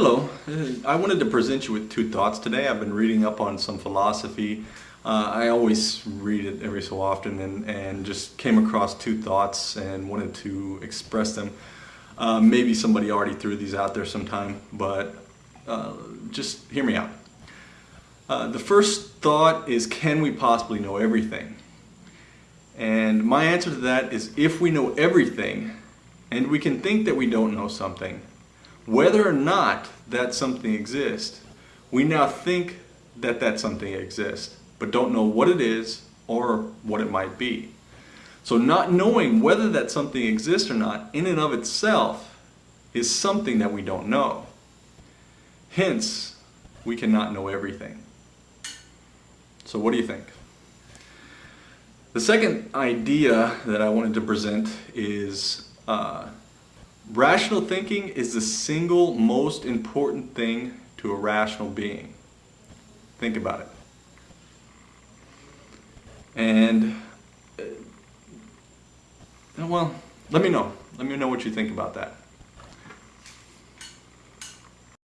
Hello, Uh, I wanted to present you with two thoughts today. I've been reading up on some philosophy. Uh, I always read it every so often and, and just came across two thoughts and wanted to express them. Uh, maybe somebody already threw these out there sometime, but uh, just hear me out. Uh, the first thought is can we possibly know everything? And my answer to that is if we know everything and we can think that we don't know something, whether or not that something exists, we now think that that something exists, but don't know what it is or what it might be. So not knowing whether that something exists or not in and of itself is something that we don't know. Hence, we cannot know everything. So what do you think? The second idea that I wanted to present is uh, rational thinking is the single most important thing to a rational being. Think about it. And, uh, well, let me know. Let me know what you think about that.